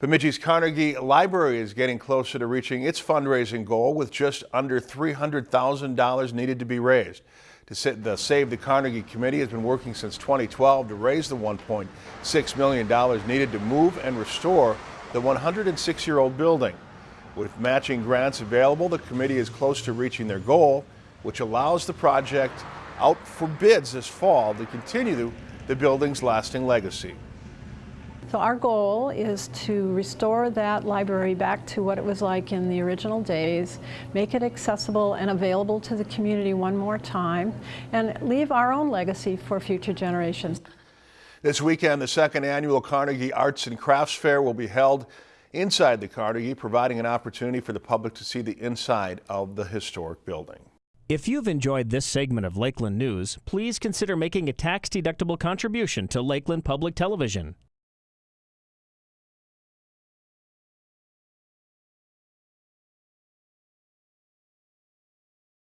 Bemidji's Carnegie Library is getting closer to reaching its fundraising goal with just under $300,000 needed to be raised. The Save the Carnegie Committee has been working since 2012 to raise the $1.6 million needed to move and restore the 106-year-old building. With matching grants available, the committee is close to reaching their goal, which allows the project out for bids this fall to continue the building's lasting legacy. So our goal is to restore that library back to what it was like in the original days, make it accessible and available to the community one more time, and leave our own legacy for future generations. This weekend, the second annual Carnegie Arts and Crafts Fair will be held inside the Carnegie, providing an opportunity for the public to see the inside of the historic building. If you've enjoyed this segment of Lakeland News, please consider making a tax-deductible contribution to Lakeland Public Television.